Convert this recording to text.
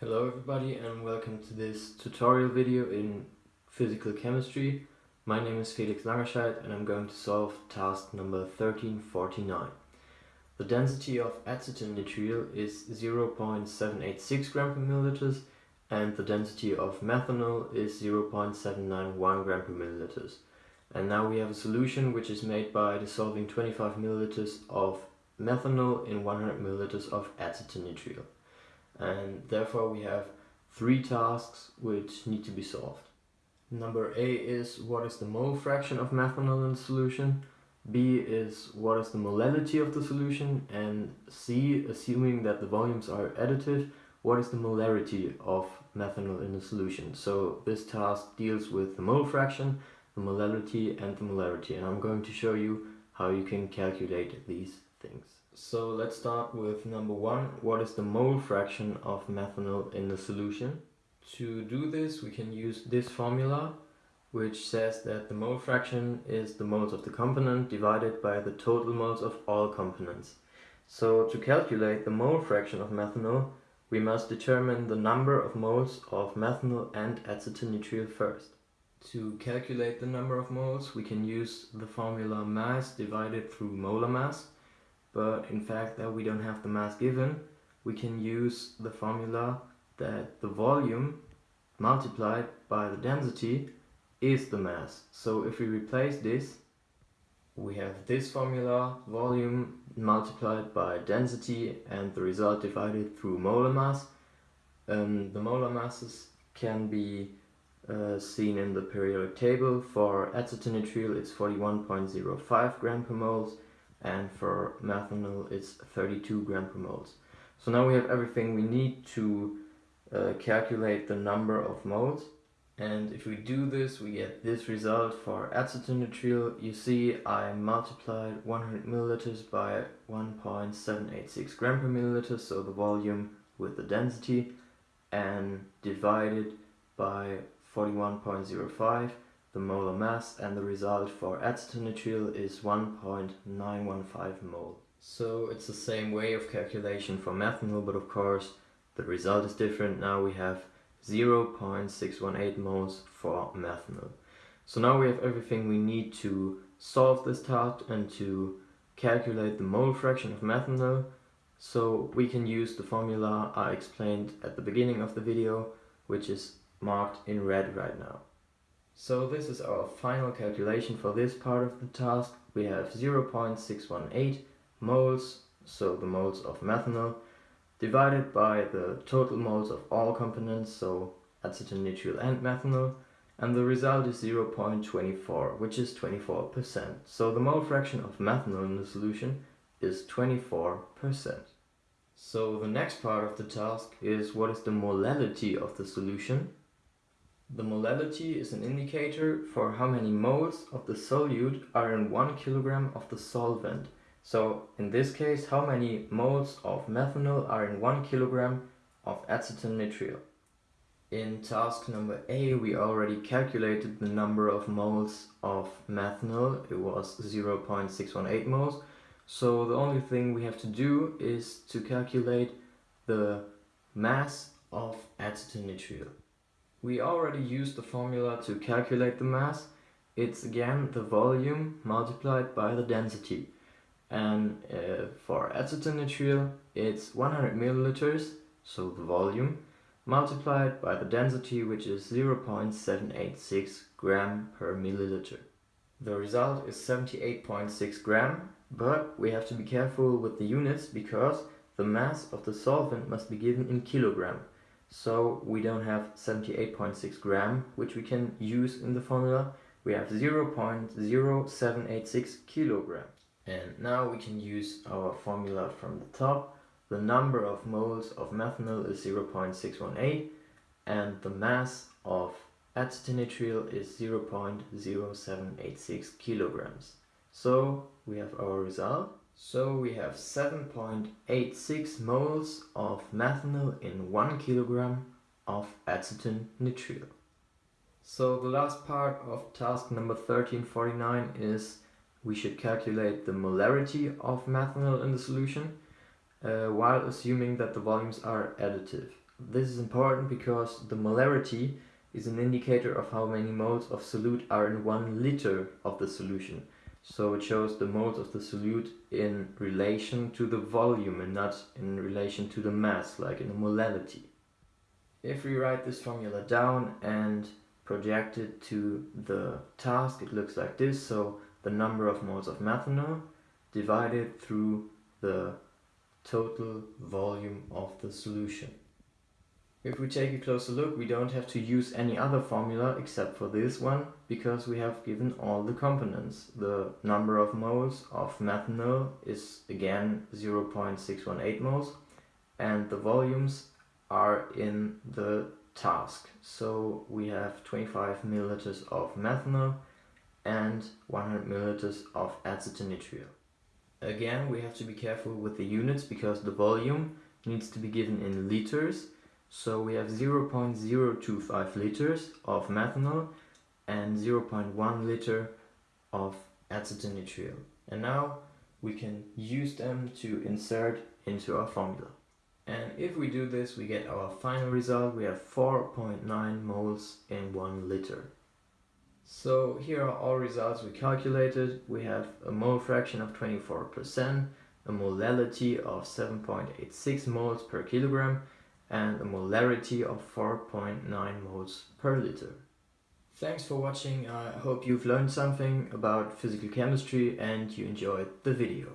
Hello everybody and welcome to this tutorial video in physical chemistry. My name is Felix Langerscheid and I'm going to solve task number 1349. The density of acetonitrile is 0.786 gram per milliliters and the density of methanol is 0.791 gram per milliliters. And now we have a solution which is made by dissolving 25 milliliters of methanol in 100 milliliters of acetonitrile and therefore we have three tasks which need to be solved. Number A is what is the mole fraction of methanol in the solution, B is what is the molality of the solution, and C, assuming that the volumes are additive, what is the molarity of methanol in the solution. So this task deals with the mole fraction, the molality and the molarity and I'm going to show you how you can calculate these things. So let's start with number one. What is the mole fraction of methanol in the solution? To do this we can use this formula which says that the mole fraction is the moles of the component divided by the total moles of all components. So to calculate the mole fraction of methanol we must determine the number of moles of methanol and acetonitrile first. To calculate the number of moles we can use the formula mass divided through molar mass but in fact that we don't have the mass given, we can use the formula that the volume multiplied by the density is the mass. So if we replace this, we have this formula, volume multiplied by density and the result divided through molar mass. Um, the molar masses can be uh, seen in the periodic table. For acetonitrile it's 41.05 gram per moles and for methanol it's 32 gram per moles. So now we have everything we need to uh, calculate the number of moles and if we do this we get this result for acetonitrile. You see I multiplied 100 milliliters by 1.786 gram per milliliter so the volume with the density and divided by 41.05 the molar mass and the result for acetonitrile is 1.915 mole. So it's the same way of calculation for methanol but of course the result is different. Now we have 0.618 moles for methanol. So now we have everything we need to solve this task and to calculate the mole fraction of methanol. So we can use the formula I explained at the beginning of the video which is marked in red right now. So this is our final calculation for this part of the task. We have 0.618 moles, so the moles of methanol, divided by the total moles of all components, so acetonitrile and methanol, and the result is 0.24, which is 24%. So the mole fraction of methanol in the solution is 24%. So the next part of the task is what is the molality of the solution the molality is an indicator for how many moles of the solute are in 1 kilogram of the solvent. So in this case, how many moles of methanol are in 1 kilogram of acetone acetonitrile. In task number A, we already calculated the number of moles of methanol. It was 0.618 moles. So the only thing we have to do is to calculate the mass of acetone acetonitrile. We already used the formula to calculate the mass. It's again the volume multiplied by the density. And uh, for acetonitrile, it's 100 milliliters, so the volume, multiplied by the density, which is 0.786 gram per milliliter. The result is 78.6 gram, but we have to be careful with the units because the mass of the solvent must be given in kilogram. So we don't have 78.6 gram, which we can use in the formula. We have 0.0786 kilogram. And now we can use our formula from the top. The number of moles of methanol is 0.618 and the mass of acetonitrile is 0.0786 kilograms. So we have our result. So we have 7.86 moles of methanol in 1 kilogram of acetonitrile. So the last part of task number 1349 is we should calculate the molarity of methanol in the solution uh, while assuming that the volumes are additive. This is important because the molarity is an indicator of how many moles of solute are in one liter of the solution. So it shows the moles of the solute in relation to the volume and not in relation to the mass, like in a molality. If we write this formula down and project it to the task, it looks like this. So the number of moles of methanol divided through the total volume of the solution. If we take a closer look, we don't have to use any other formula except for this one, because we have given all the components. The number of moles of methanol is again 0.618 moles, and the volumes are in the task. So we have 25 milliliters of methanol and 100 milliliters of acetonitrile. Again, we have to be careful with the units because the volume needs to be given in liters so we have 0.025 liters of methanol and 0.1 liter of acetonitrile. And now we can use them to insert into our formula. And if we do this, we get our final result. We have 4.9 moles in 1 liter. So here are all results we calculated. We have a mole fraction of 24%, a molality of 7.86 moles per kilogram, and a molarity of 4.9 moles per liter. Thanks for watching, I hope you've learned something about physical chemistry and you enjoyed the video.